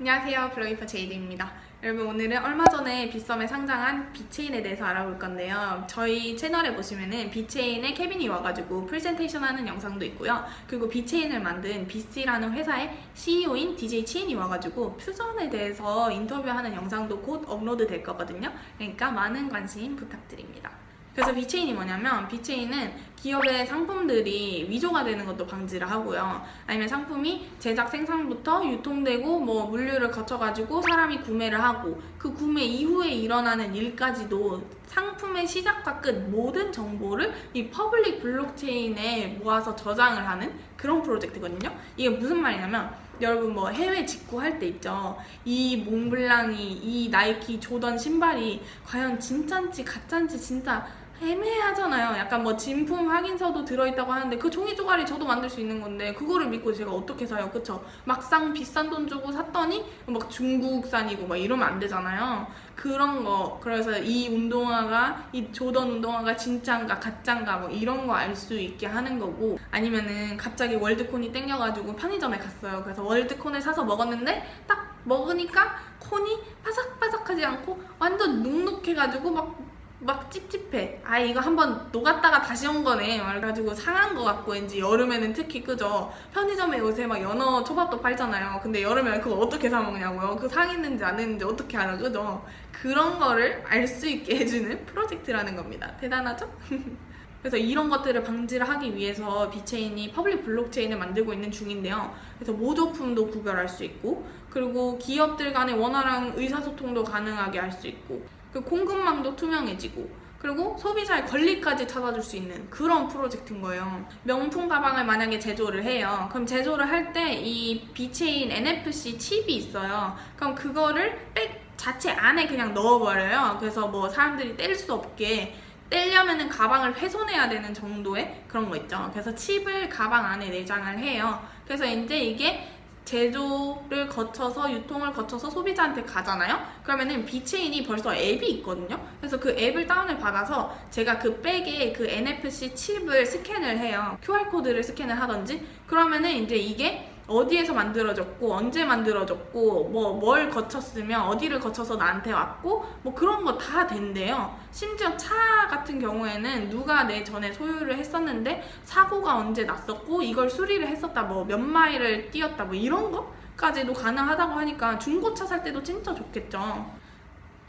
안녕하세요. 블로기퍼 제이드입니다. 여러분 오늘은 얼마 전에 빗썸에 상장한 VeChain에 대해서 알아볼 건데요. 저희 채널에 보시면은 VeChain의 케빈이 와가지고 프레젠테이션 하는 영상도 있고요. 그리고 VeChain을 만든 비스라는 회사의 CEO인 DJ 치인이 와가지고 퓨전에 대해서 인터뷰하는 영상도 곧 업로드 될 거거든요. 그러니까 많은 관심 부탁드립니다 그래서 VeChain이 뭐냐면 VeChain은 기업의 상품들이 위조가 되는 것도 방지를 하고요. 아니면 상품이 제작 생산부터 유통되고 뭐 물류를 거쳐가지고 사람이 구매를 하고 그 구매 이후에 일어나는 일까지도 상품의 시작과 끝 모든 정보를 이 public 블록체인에 모아서 저장을 하는 그런 프로젝트거든요. 이게 무슨 말이냐면 여러분 뭐 해외 직구할 때 있죠. 이 몽블랑이 이 나이키 조던 신발이 과연 진짠지 가짠지 진짜 애매하잖아요. 약간 뭐 진품 확인서도 들어있다고 하는데 그 종이 조각이 저도 만들 수 있는 건데 그거를 믿고 제가 어떻게 사요? 그쵸? 막상 비싼 돈 주고 샀더니 막 중국산이고 막 이러면 안 되잖아요. 그런 거 그래서 이 운동화가 이 조던 운동화가 진짠가 가짠가 뭐 이런 거 알 수 있게 하는 거고 아니면은 갑자기 월드콘이 땡겨가지고 편의점에 갔어요. 그래서 월드콘을 사서 먹었는데 딱 먹으니까 콘이 바삭바삭하지 않고 완전 눅눅해가지고 막 막 찝찝해. 아 이거 한번 녹았다가 다시 온 거네. 그래가지고 상한 거 같고 왠지 여름에는 특히 그죠? 편의점에 요새 막 연어 초밥도 팔잖아요. 근데 여름에 그거 어떻게 사 먹냐고요? 그 상했는지 안 했는지 어떻게 알아 그죠? 그런 거를 알 수 있게 해주는 프로젝트라는 겁니다. 대단하죠? 그래서 이런 것들을 방지를 하기 위해서 비체인이 public 블록체인을 만들고 있는 중인데요. 그래서 모조품도 구별할 수 있고 그리고 기업들 간의 원활한 의사소통도 가능하게 할 수 있고 그 공급망도 투명해지고 그리고 소비자의 권리까지 찾아줄 수 있는 그런 프로젝트인 거예요. 명품 가방을 만약에 제조를 해요. 그럼 제조를 할 때 이 비체인 NFC 칩이 있어요. 그럼 그거를 백 자체 안에 그냥 넣어버려요. 그래서 뭐 사람들이 뗄 수 없게 떼려면은 가방을 훼손해야 되는 정도의 그런 거 있죠. 그래서 칩을 가방 안에 내장을 해요. 그래서 이제 이게 제조를 거쳐서 유통을 거쳐서 소비자한테 가잖아요? 그러면은 비체인이 벌써 앱이 있거든요? 그래서 그 앱을 다운을 받아서 제가 그 백에 그 NFC 칩을 스캔을 해요. QR코드를 스캔을 하던지. 그러면은 이제 이게 어디에서 만들어졌고 언제 만들어졌고 뭐 뭘 거쳤으면 어디를 거쳐서 나한테 왔고 뭐 그런 거 다 된대요. 심지어 차 같은 경우에는 누가 내 전에 소유를 했었는데 사고가 언제 났었고 이걸 수리를 했었다 뭐 몇 마일을 뛰었다 뭐 이런 거까지도 가능하다고 하니까 중고차 살 때도 진짜 좋겠죠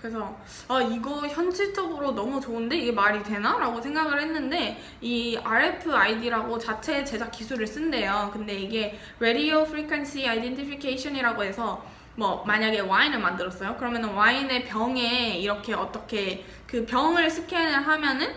그래서 아 이거 현실적으로 너무 좋은데 이게 말이 되나? 라고 생각을 했는데 이 RFID라고 자체 제작 기술을 쓴대요. 근데 이게 Radio Frequency Identification이라고 해서 뭐 만약에 와인을 만들었어요. 그러면 와인의 병에 이렇게 어떻게 그 병을 스캔을 하면은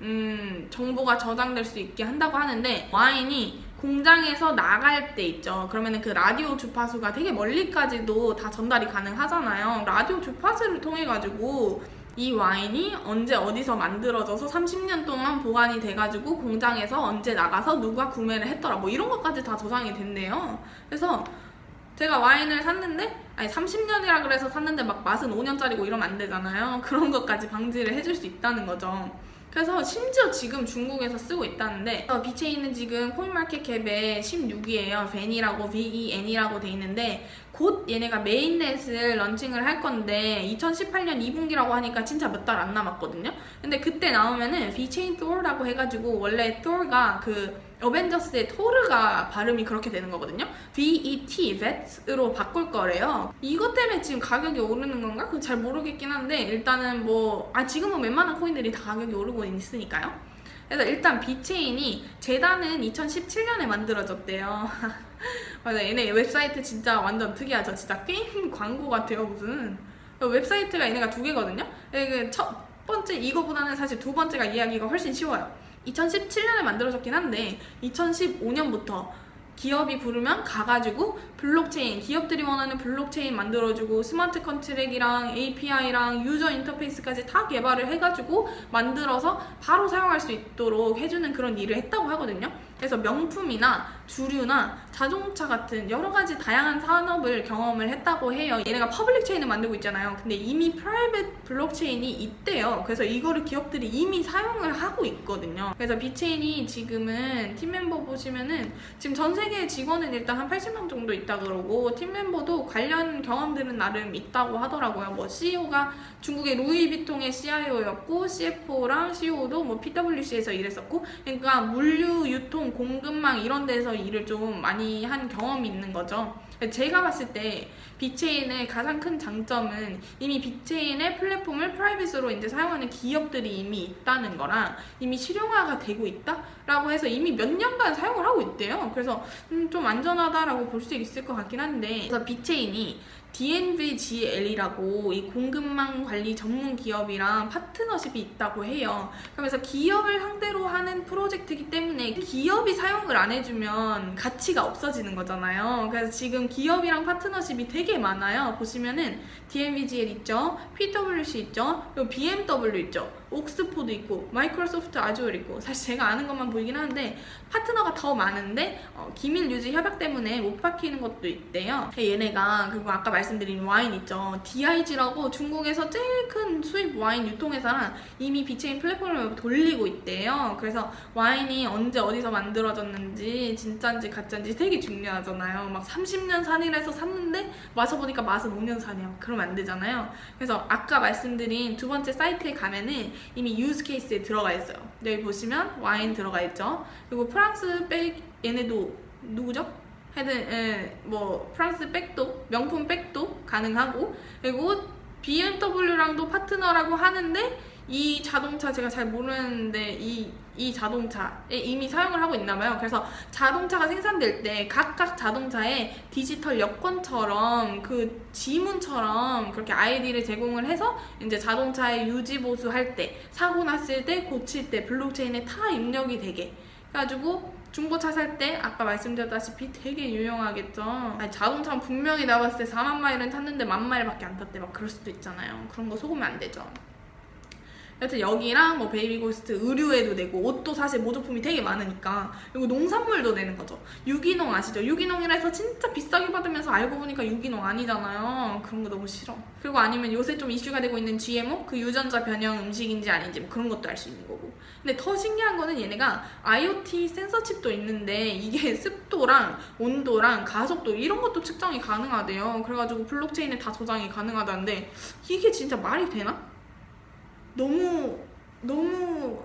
음 정보가 저장될 수 있게 한다고 하는데 와인이 공장에서 나갈 때 있죠. 그러면 그 라디오 주파수가 되게 멀리까지도 다 전달이 가능하잖아요. 라디오 주파수를 통해 가지고 이 와인이 언제 어디서 만들어져서 30년 동안 보관이 돼가지고 공장에서 언제 나가서 누가 구매를 했더라 뭐 이런 것까지 다 저장이 된대요. 그래서 제가 와인을 샀는데 아니 30년이라 그래서 샀는데 막 맛은 5년짜리고 이러면 안 되잖아요. 그런 것까지 방지를 해줄 수 있다는 거죠. 그래서 심지어 지금 중국에서 쓰고 있다는데 어, 비체인은 지금 코인마켓캡에 16위에요. 벤이라고 VEN이라고 돼 있는데 곧 얘네가 mainnet을 런칭을 할 건데 2018년 2분기라고 하니까 진짜 몇 달 안 남았거든요. 근데 그때 나오면은 비체인 토어라고 해가지고 원래 토어가 그 어벤져스의 토르가 발음이 그렇게 되는 거거든요. VET, VET으로 바꿀 거래요. 이것 때문에 지금 가격이 오르는 건가? 그건 잘 모르겠긴 한데 일단은 뭐 아 지금은 웬만한 코인들이 다 가격이 오르고 있으니까요. 그래서 일단 비체인이 재단은 2017년에 만들어졌대요. 맞아 얘네 웹사이트 진짜 완전 특이하죠. 진짜 게임 광고 같아요 무슨. 웹사이트가 얘네가 두 개거든요. 첫 번째 이거보다는 사실 두 번째가 이해하기가 훨씬 쉬워요. 2017년에 만들어졌긴 한데 2015년부터 기업이 부르면 가가지고 블록체인, 기업들이 원하는 블록체인 만들어주고 smart contract랑 API랑 user interface까지 다 개발을 해가지고 만들어서 바로 사용할 수 있도록 해주는 그런 일을 했다고 하거든요. 그래서 명품이나 주류나 자동차 같은 여러 가지 다양한 산업을 경험을 했다고 해요. 얘네가 public chain을 만들고 있잖아요. 근데 이미 private 블록체인이 있대요. 그래서 이거를 기업들이 이미 사용을 하고 있거든요. 그래서 비체인이 지금은 팀 멤버 보시면은 지금 전세 세계 직원은 일단 한 80명 정도 있다 그러고 팀 멤버도 관련 경험들은 나름 있다고 하더라고요. 뭐 CEO가 중국의 루이비통의 CIO였고 CFO랑 CEO도 뭐 PwC에서 일했었고 그러니까 물류 유통 공급망 이런 데서 일을 좀 많이 한 경험이 있는 거죠. 제가 봤을 때 비체인의 가장 큰 장점은 이미 비체인의 플랫폼을 private으로 이제 사용하는 기업들이 이미 있다는 거랑 이미 실용화가 되고 있다라고 해서 이미 몇 년간 사용을 하고 있대요. 그래서 음, 좀 안전하다라고 볼 수 있을 것 같긴 한데 그래서 비체인이 DNVGL이라고 이 공급망 관리 전문 기업이랑 파트너십이 있다고 해요. 그러면서 기업을 상대로 하는 프로젝트이기 때문에 기업 이 사용을 안 해주면 가치가 없어지는 거잖아요. 그래서 지금 기업이랑 파트너십이 되게 많아요. 보시면은 DNVGL 있죠, PwC 있죠, 그리고 BMW 있죠, 옥스포드 있고, 마이크로소프트 아주얼 있고 사실 제가 아는 것만 보이긴 하는데 파트너가 더 많은데 어, 기밀 유지 협약 때문에 못 밝히는 것도 있대요. 얘네가 그리고 아까 말씀드린 와인 있죠. DIG라고 중국에서 제일 큰 수입 와인 유통회사랑 이미 비체인 플랫폼을 돌리고 있대요. 그래서 와인이 언제 어디서 만들어졌는지 진짜인지 가짜인지 되게 중요하잖아요. 막 30년 산이라서 샀는데 마셔보니까 맛은 5년 산이야. 그러면 안 되잖아요. 그래서 아까 말씀드린 두 번째 사이트에 가면은 이미 use case에 들어가 있어요. 여기 보시면 와인 들어가 있죠. 그리고 프랑스 백 얘네도 누구죠? 하여튼 예, 뭐 프랑스 백도 명품 백도 가능하고 그리고 BMW랑도 파트너라고 하는데 이 자동차 제가 잘 모르는데 이, 이 자동차에 이미 사용을 하고 있나 봐요. 그래서 자동차가 생산될 때 각각 자동차에 디지털 여권처럼 그 지문처럼 그렇게 아이디를 제공을 해서 이제 자동차의 유지 보수할 때 사고 났을 때 고칠 때 블록체인에 다 입력이 되게 그래가지고 중고차 살 때 아까 말씀드렸다시피 되게 유용하겠죠. 아니, 자동차는 분명히 나왔을 때 4만 마일은 탔는데 만 마일밖에 안 탔대 막 그럴 수도 있잖아요. 그런 거 속으면 안 되죠. 여튼 여기랑 뭐 베이비고스트 의류에도 내고 옷도 사실 모조품이 되게 많으니까 그리고 농산물도 내는 거죠 유기농 아시죠? 유기농이라 해서 진짜 비싸게 받으면서 알고 보니까 유기농 아니잖아요 그런 거 너무 싫어 그리고 아니면 요새 좀 이슈가 되고 있는 GMO? 그 유전자 변형 음식인지 아닌지 뭐 그런 것도 알 수 있는 거고 근데 더 신기한 거는 얘네가 IoT 센서 칩도 있는데 이게 습도랑 온도랑 가속도 이런 것도 측정이 가능하대요 그래가지고 블록체인에 다 저장이 가능하다는데 이게 진짜 말이 되나? 너무 너무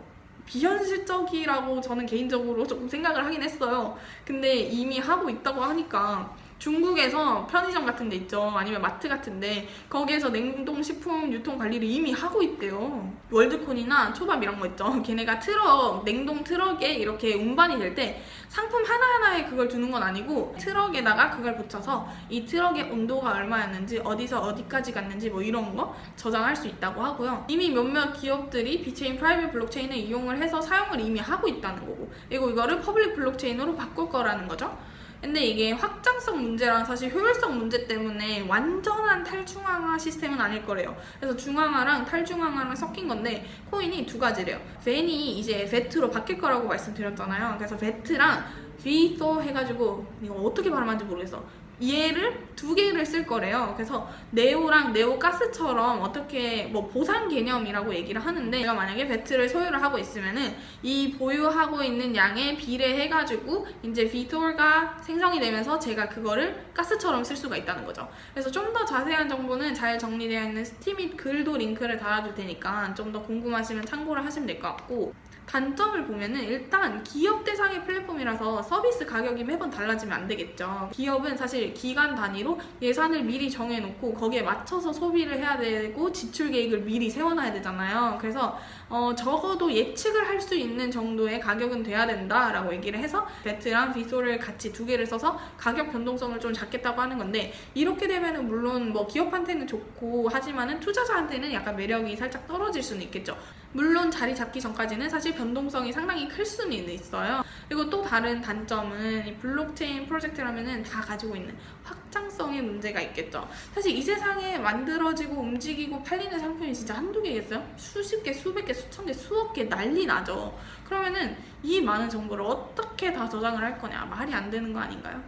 비현실적이라고 저는 개인적으로 조금 생각을 하긴 했어요. 근데 이미 하고 있다고 하니까 중국에서 편의점 같은 데 있죠. 아니면 마트 같은 데 거기에서 냉동식품 유통 관리를 이미 하고 있대요. 월드콘이나 초밥 이런 거 있죠. 걔네가 트럭, 냉동 트럭에 이렇게 운반이 될 때 상품 하나하나에 그걸 두는 건 아니고 트럭에다가 그걸 붙여서 이 트럭의 온도가 얼마였는지 어디서 어디까지 갔는지 뭐 이런 거 저장할 수 있다고 하고요. 이미 몇몇 기업들이 비체인 private 블록체인을 이용을 해서 사용을 이미 하고 있다는 거고 그리고 이거를 public 블록체인으로 바꿀 거라는 거죠. 근데 이게 확장성 문제랑 사실 효율성 문제 때문에 완전한 탈중앙화 시스템은 아닐 거래요. 그래서 중앙화랑 탈중앙화랑 섞인 건데 코인이 두 가지래요. VEN이 이제 VET로 바뀔 거라고 말씀드렸잖아요. 그래서 VET랑 VTHO 해가지고 이거 어떻게 발음하는지 모르겠어. 얘를 두 개를 쓸 거래요. 그래서 네오랑 네오가스처럼 어떻게 뭐 보상 개념이라고 얘기를 하는데 내가 만약에 VET를 소유를 하고 있으면은 이 보유하고 있는 양에 비례해 가지고 이제 VTHO가 생성이 되면서 제가 그거를 가스처럼 쓸 수가 있다는 거죠. 그래서 좀 더 자세한 정보는 잘 정리되어 있는 Steemit 글도 링크를 달아줄 테니까 좀 더 궁금하시면 참고를 하시면 될 것 같고 단점을 보면은 일단 기업 대상의 플랫폼이라서 서비스 가격이 매번 달라지면 안 되겠죠. 기업은 사실 기간 단위로 예산을 미리 정해놓고 거기에 맞춰서 소비를 해야 되고 지출 계획을 미리 세워놔야 되잖아요. 그래서 어, 적어도 예측을 할 수 있는 정도의 가격은 돼야 된다라고 얘기를 해서 배트랑 비소를 같이 두 개를 써서 가격 변동성을 좀 잡겠다고 하는 건데 이렇게 되면은 물론 뭐 기업한테는 좋고 하지만은 투자자한테는 약간 매력이 살짝 떨어질 수는 있겠죠. 물론 자리 잡기 전까지는 사실 변동성이 상당히 클 수는 있어요. 그리고 또 다른 단점은 이 블록체인 프로젝트라면은 다 가지고 있는 확장성의 문제가 있겠죠. 사실 이 세상에 만들어지고 움직이고 팔리는 상품이 진짜 한두 개겠어요? 수십 개, 수백 개, 수천 개, 수억 개 난리 나죠. 그러면은 이 많은 정보를 어떻게 다 저장을 할 거냐? 말이 안 되는 거 아닌가요?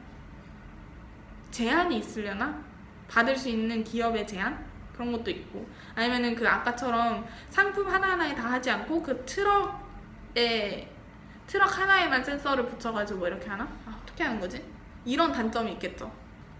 제한이 있으려나? 받을 수 있는 기업의 제한? 그런 것도 있고 아니면은 그 아까처럼 상품 하나하나에 다 하지 않고 그 트럭에 트럭 하나에만 센서를 붙여가지고 이렇게 하나? 아, 어떻게 하는 거지? 이런 단점이 있겠죠.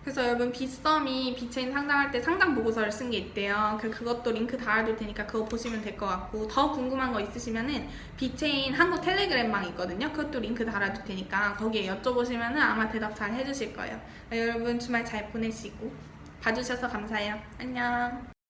그래서 여러분 빗썸이 VeChain 상장할 때 상장 보고서를 쓴 게 있대요. 그 그것도 링크 달아둘 테니까 그거 보시면 될 것 같고 더 궁금한 거 있으시면은 VeChain 한국 텔레그램망 있거든요. 그것도 링크 달아둘 테니까 거기에 여쭤보시면은 아마 대답 잘 해주실 거예요. 네, 여러분 주말 잘 보내시고 봐주셔서 감사해요. 안녕.